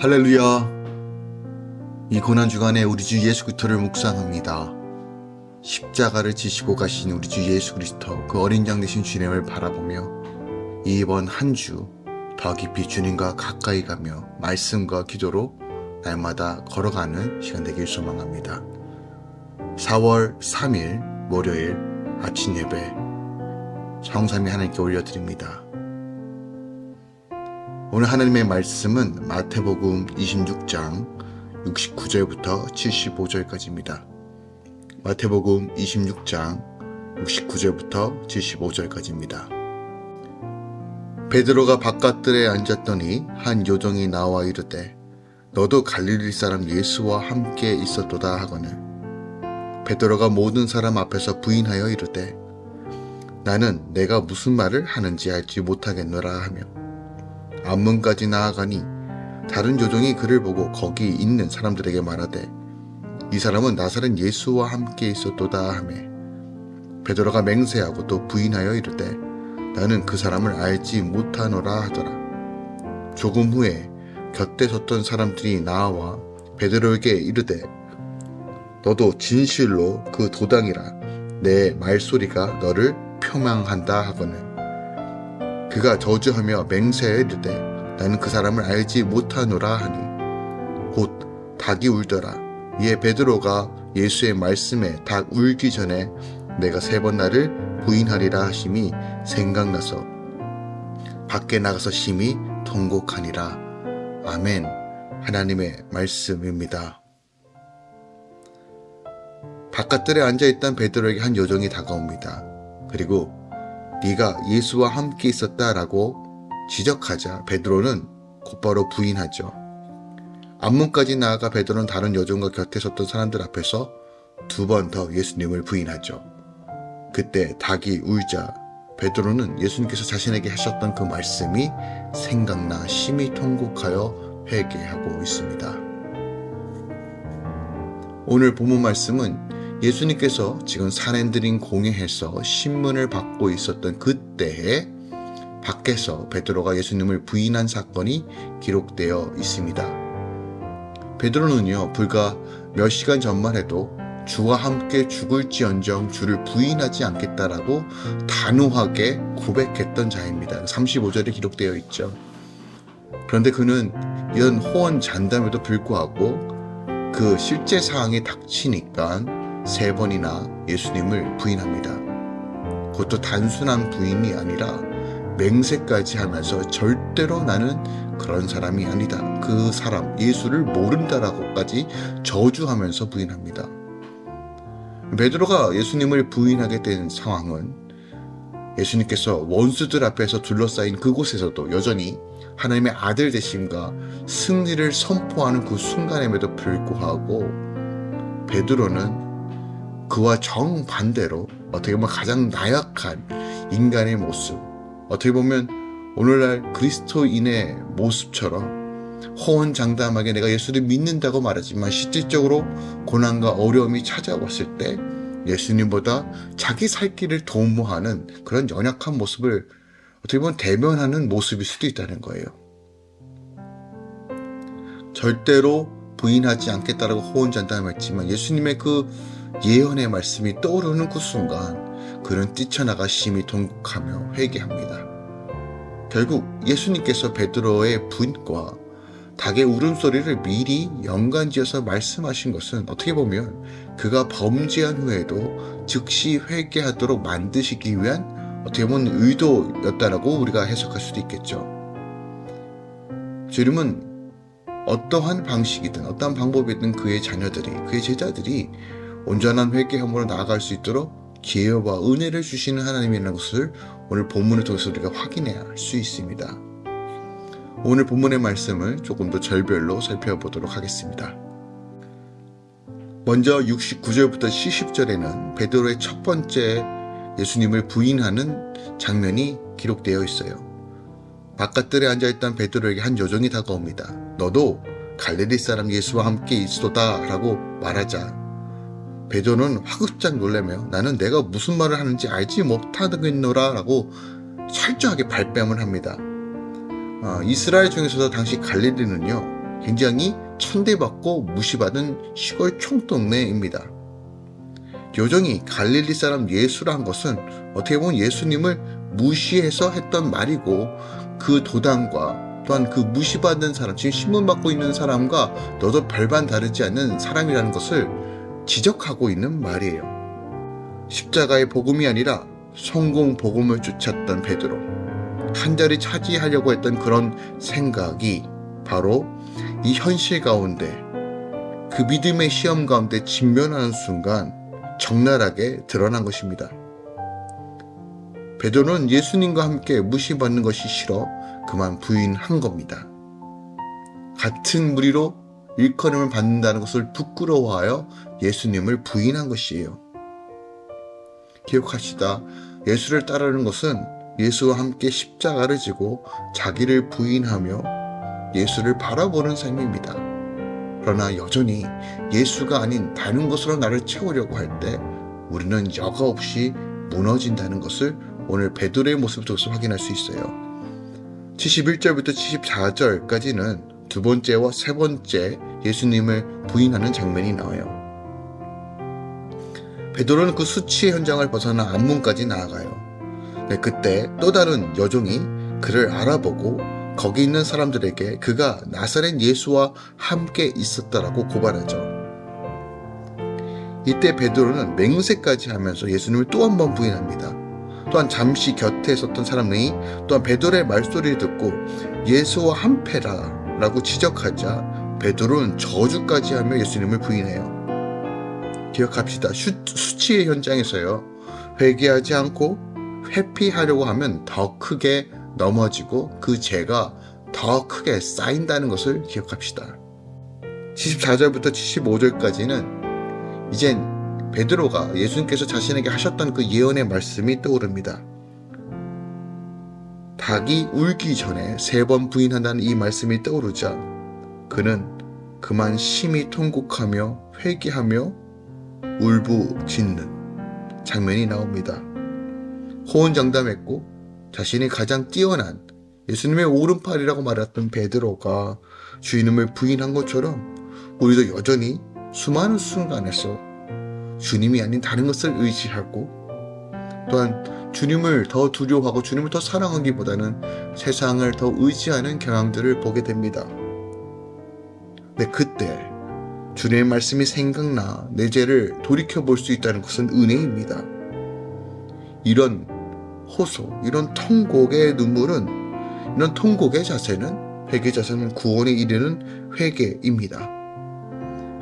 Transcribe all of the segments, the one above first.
할렐루야. 이 고난주간에 우리 주 예수 그리스도를 묵상합니다. 십자가를 지시고 가신 우리 주 예수 그리스도 그 어린 양 되신 주님을 바라보며 이번 한 주 더 깊이 주님과 가까이 가며 말씀과 기도로 날마다 걸어가는 시간 되길 소망합니다. 4월 3일 월요일 아침 예배 성삼이 하나님께 올려드립니다. 오늘 하나님의 말씀은 마태복음 26장 69절부터 75절까지입니다. 마태복음 26장 69절부터 75절까지입니다. 베드로가 바깥들에 앉았더니 한 요정이 나와 이르되 너도 갈릴리 사람 예수와 함께 있었도다 하거늘 베드로가 모든 사람 앞에서 부인하여 이르되 나는 내가 무슨 말을 하는지 알지 못하겠노라 하며 앞문까지 나아가니 다른 요정이 그를 보고 거기 있는 사람들에게 말하되 이 사람은 나사렛 예수와 함께 있었도다 하매 베드로가 맹세하고 또 부인하여 이르되 나는 그 사람을 알지 못하노라 하더라. 조금 후에 곁에 섰던 사람들이 나와 베드로에게 이르되 너도 진실로 그 도당이라. 내 말소리가 너를 표망한다 하거늘 그가 저주하며 맹세하여 이르되 나는 그 사람을 알지 못하노라 하니 곧 닭이 울더라. 이에 베드로가 예수의 말씀에 닭 울기 전에 내가 세 번 나를 부인하리라 하심이 생각나서 밖에 나가서 심히 통곡하니라. 아멘. 하나님의 말씀입니다. 바깥들에 앉아있던 베드로에게 한 요정이 다가옵니다. 그리고 네가 예수와 함께 있었다라고 지적하자 베드로는 곧바로 부인하죠. 앞문까지 나아가 베드로는 다른 여종과 곁에 섰던 사람들 앞에서 두 번 더 예수님을 부인하죠. 그때 닭이 울자 베드로는 예수님께서 자신에게 하셨던 그 말씀이 생각나 심히 통곡하여 회개하고 있습니다. 오늘 본문 말씀은 예수님께서 지금 산엔드린 공회에서 신문을 받고 있었던 그때에 밖에서 베드로가 예수님을 부인한 사건이 기록되어 있습니다. 베드로는요, 불과 몇 시간 전만 해도 주와 함께 죽을지언정 주를 부인하지 않겠다라고 단호하게 고백했던 자입니다. 35절에 기록되어 있죠. 그런데 그는 이런 호언 잔담에도 불구하고 그 실제 상황이 닥치니까 세 번이나 예수님을 부인합니다. 그것도 단순한 부인이 아니라 맹세까지 하면서 절대로 나는 그런 사람이 아니다. 그 사람, 예수를 모른다라고까지 저주하면서 부인합니다. 베드로가 예수님을 부인하게 된 상황은 예수님께서 원수들 앞에서 둘러싸인 그곳에서도 여전히 하나님의 아들 되심과 승리를 선포하는 그 순간임에도 불구하고 베드로는 그와 정반대로 어떻게 보면 가장 나약한 인간의 모습 어떻게 보면 오늘날 그리스도인의 모습처럼 호언장담하게 내가 예수를 믿는다고 말하지만 실질적으로 고난과 어려움이 찾아왔을 때 예수님보다 자기 살 길을 도모하는 그런 연약한 모습을 어떻게 보면 대면하는 모습일 수도 있다는 거예요. 절대로 부인하지 않겠다라고 호언장담했지만 예수님의 그 예언의 말씀이 떠오르는 그 순간 그는 뛰쳐나가 심히 통곡하며 회개합니다. 결국 예수님께서 베드로의 분과 닭의 울음소리를 미리 연관지어서 말씀하신 것은 어떻게 보면 그가 범죄한 후에도 즉시 회개하도록 만드시기 위한 어떻게 보면 의도였다라고 우리가 해석할 수도 있겠죠. 주님은 어떠한 방식이든 어떠한 방법이든 그의 자녀들이 그의 제자들이 온전한 회개함으로 나아갈 수 있도록 기회와 은혜를 주시는 하나님이라는 것을 오늘 본문을 통해서 우리가 확인해야 할 수 있습니다. 오늘 본문의 말씀을 조금 더 절별로 살펴보도록 하겠습니다. 먼저 69절부터 70절에는 베드로의 첫 번째 예수님을 부인하는 장면이 기록되어 있어요. 바깥들에 앉아있던 베드로에게 한 여종이 다가옵니다. 너도 갈릴리 사람 예수와 함께 있어다 라고 말하자 베드로는 화급짝 놀래며 나는 내가 무슨 말을 하는지 알지 못하겠노라 라고 철저하게 발뺌을 합니다. 어, 이스라엘 중에서도 당시 갈릴리는요 굉장히 천대받고 무시받은 시골 총동네입니다. 요정이 갈릴리 사람 예수란 것은 어떻게 보면 예수님을 무시해서 했던 말이고 그 도당과 또한 그 무시받는 사람, 지금 신문받고 있는 사람과 너도 별반 다르지 않는 사람이라는 것을 지적하고 있는 말이에요. 십자가의 복음이 아니라 성공 복음을 쫓았던 베드로. 한 자리 차지하려고 했던 그런 생각이 바로 이 현실 가운데 그 믿음의 시험 가운데 직면하는 순간 적나라하게 드러난 것입니다. 베드로는 예수님과 함께 무시받는 것이 싫어 그만 부인한 겁니다. 같은 무리로 일컬음을 받는다는 것을 부끄러워하여 예수님을 부인한 것이에요. 기억하시다. 예수를 따르는 것은 예수와 함께 십자가를 지고 자기를 부인하며 예수를 바라보는 삶입니다. 그러나 여전히 예수가 아닌 다른 것으로 나를 채우려고 할 때 우리는 여과 없이 무너진다는 것을 오늘 베드로의 통해서 확인할 수 있어요. 71절부터 74절까지는 두 번째와 세 번째 예수님을 부인하는 장면이 나와요. 베드로는 그 수치의 현장을 벗어나 앞문까지 나아가요. 네, 그때 또 다른 여종이 그를 알아보고 거기 있는 사람들에게 그가 나사렛 예수와 함께 있었다라고 고발하죠. 이때 베드로는 맹세까지 하면서 예수님을 또 한 번 부인합니다. 또한 잠시 곁에 있었던 사람들이 또한 베드로의 말소리를 듣고 예수와 한패라 라고 지적하자 베드로는 저주까지 하며 예수님을 부인해요. 기억합시다. 수, 수치의 현장에서요. 회개하지 않고 회피하려고 하면 더 크게 넘어지고 그 죄가 더 크게 쌓인다는 것을 기억합시다. 74절부터 75절까지는 이젠 베드로가 예수님께서 자신에게 하셨던 그 예언의 말씀이 떠오릅니다. 닭이 울기 전에 세 번 부인한다는 이 말씀이 떠오르자 그는 그만 심히 통곡하며 회개하며 울부짖는 장면이 나옵니다. 호언장담했고 자신이 가장 뛰어난 예수님의 오른팔이라고 말했던 베드로가 주님을 부인한 것처럼 우리도 여전히 수많은 순간에서 주님이 아닌 다른 것을 의지하고 또한 주님을 더 두려워하고 주님을 더 사랑하기보다는 세상을 더 의지하는 경향들을 보게 됩니다. 네, 그때 주님의 말씀이 생각나 내 죄를 돌이켜 볼 수 있다는 것은 은혜입니다. 이런 호소, 이런 통곡의 눈물은 이런 통곡의 자세는 회개 자세는 구원에 이르는 회개입니다.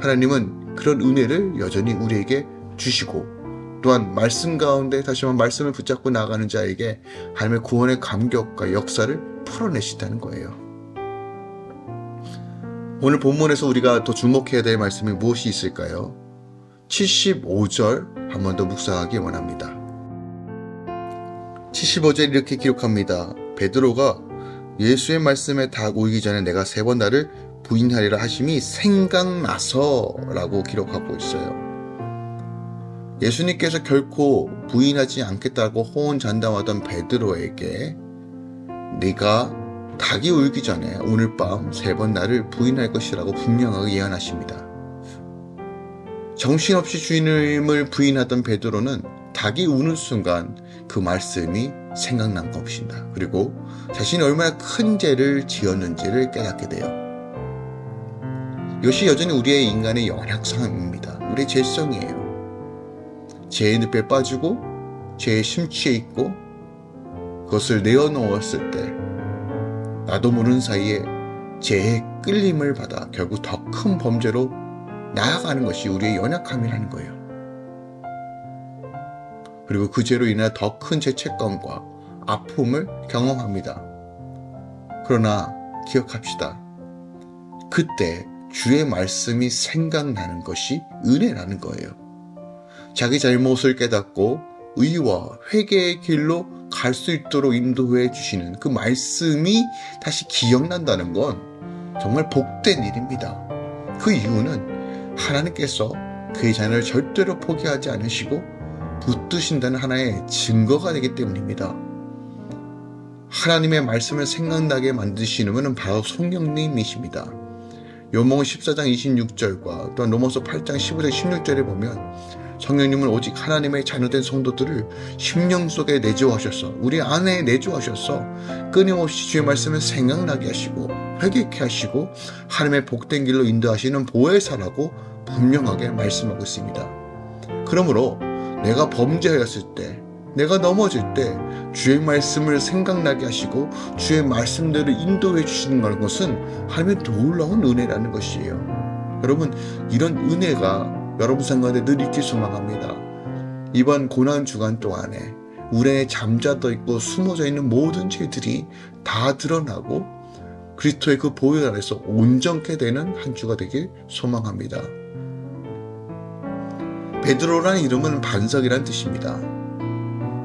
하나님은 그런 은혜를 여전히 우리에게 주시고 또한 말씀 가운데 다시 한번 말씀을 붙잡고 나가는 자에게 하나님의 구원의 감격과 역사를 풀어내신다는 거예요. 오늘 본문에서 우리가 더 주목해야 될 말씀이 무엇이 있을까요? 75절 한 번 더 묵상하기 원합니다. 75절 이렇게 기록합니다. 베드로가 예수의 말씀에 다 오기 전에 내가 세 번 나를 부인하리라 하심이 생각나서 라고 기록하고 있어요. 예수님께서 결코 부인하지 않겠다고 호언잔담하던 베드로에게 네가 닭이 울기 전에 오늘 밤 세 번 나를 부인할 것이라고 분명하게 예언하십니다. 정신없이 주인을 부인하던 베드로는 닭이 우는 순간 그 말씀이 생각난 것입니다. 그리고 자신이 얼마나 큰 죄를 지었는지를 깨닫게 돼요. 이것이 여전히 우리의 인간의 연약성입니다. 우리의 죄성이에요. 죄의 늪에 빠지고 죄에 심취해 있고 그것을 내어놓았을 때 나도 모르는 사이에 죄의 끌림을 받아 결국 더 큰 범죄로 나아가는 것이 우리의 연약함이라는 거예요. 그리고 그 죄로 인해 더 큰 죄책감과 아픔을 경험합니다. 그러나 기억합시다. 그때 주의 말씀이 생각나는 것이 은혜라는 거예요. 자기 잘못을 깨닫고 의와 회개의 길로 갈 수 있도록 인도해 주시는 그 말씀이 다시 기억난다는 건 정말 복된 일입니다. 그 이유는 하나님께서 그의 자녀를 절대로 포기하지 않으시고 붙드신다는 하나의 증거가 되기 때문입니다. 하나님의 말씀을 생각나게 만드시는 분은 바로 성령님이십니다. 요몽 14장 26절과 또한 로마서 8장 15장 16절에 보면 성령님은 오직 하나님의 자녀된 성도들을 심령 속에 내주하셔서 우리 안에 내주하셔서 끊임없이 주의 말씀을 생각나게 하시고 회개케 하시고 하나님의 복된 길로 인도하시는 보혜사라고 분명하게 말씀하고 있습니다. 그러므로 내가 범죄하였을 때 내가 넘어질 때 주의 말씀을 생각나게 하시고 주의 말씀대로 인도해 주시는 것은 하나님의 놀라운 은혜라는 것이에요. 여러분 이런 은혜가 여러분 생각에 늘 있길 소망합니다. 이번 고난 주간 동안에 우리 안에 잠자도 있고 숨어져 있는 모든 죄들이 다 드러나고 그리스도의 그 보혈 안에서 온전케 되는 한 주가 되길 소망합니다. 베드로라는 이름은 반석이란 뜻입니다.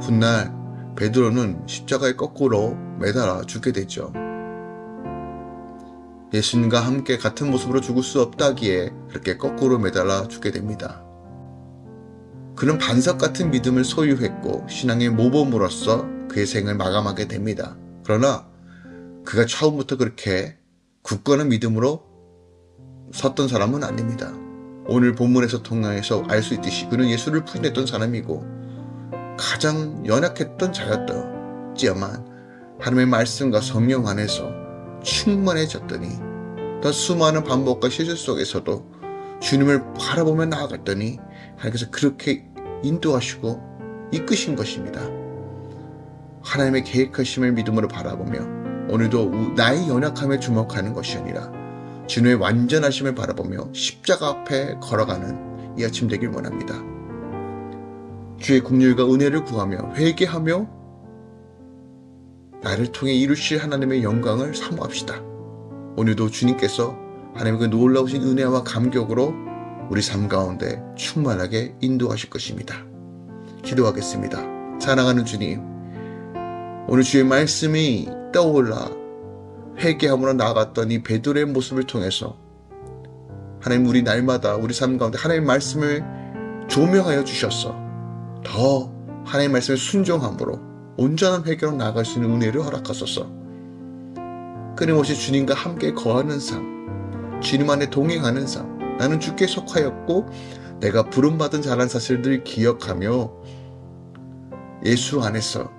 훗날 베드로는 십자가에 거꾸로 매달아 죽게 되죠. 예수님과 함께 같은 모습으로 죽을 수 없다기에 그렇게 거꾸로 매달아 죽게 됩니다. 그는 반석 같은 믿음을 소유했고 신앙의 모범으로서 그의 생을 마감하게 됩니다. 그러나 그가 처음부터 그렇게 굳건한 믿음으로 섰던 사람은 아닙니다. 오늘 본문에서 통해서 알 수 있듯이 그는 예수를 부인했던 사람이고 가장 연약했던 자였지만 하나님의 말씀과 성령 안에서 충만해졌더니 더 수많은 반복과 실수 속에서도 주님을 바라보며 나아갔더니 하나님께서 그렇게 인도하시고 이끄신 것입니다. 하나님의 계획하심을 믿음으로 바라보며 오늘도 나의 연약함에 주목하는 것이 아니라 주님의 완전하심을 바라보며 십자가 앞에 걸어가는 이 아침 되길 원합니다. 주의 국률과 은혜를 구하며 회개하며 나를 통해 이루실 하나님의 영광을 사모합시다. 오늘도 주님께서 하나님의 그 놀라우신 은혜와 감격으로 우리 삶 가운데 충만하게 인도하실 것입니다. 기도하겠습니다. 사랑하는 주님, 오늘 주의 말씀이 떠올라 회개함으로 나아갔던 이 베드로의 모습을 통해서 하나님 우리 날마다 우리 삶 가운데 하나님의 말씀을 조명하여 주셔서 더 하나님의 말씀에 순종함으로 온전한 회개로 나아갈 수 있는 은혜를 허락하소서. 끊임없이 주님과 함께 거하는 삶, 주님 안에 동행하는 삶, 나는 주께 속하였고 내가 부름받은 자란 사실들을 기억하며 예수 안에서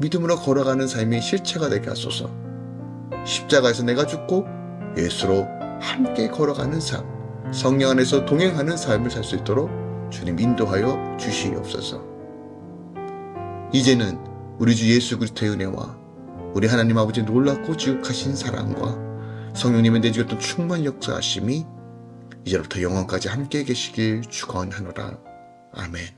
믿음으로 걸어가는 삶이 실체가 되게 하소서. 십자가에서 내가 죽고 예수로 함께 걸어가는 삶, 성령 안에서 동행하는 삶을 살 수 있도록 주님 인도하여 주시옵소서. 이제는 우리 주 예수 그리스도의 은혜와 우리 하나님 아버지의 놀랍고 지극하신 사랑과 성령님의 내주셨던 충만 역사하심이 이제부터 영원까지 함께 계시길 축원하노라. 아멘.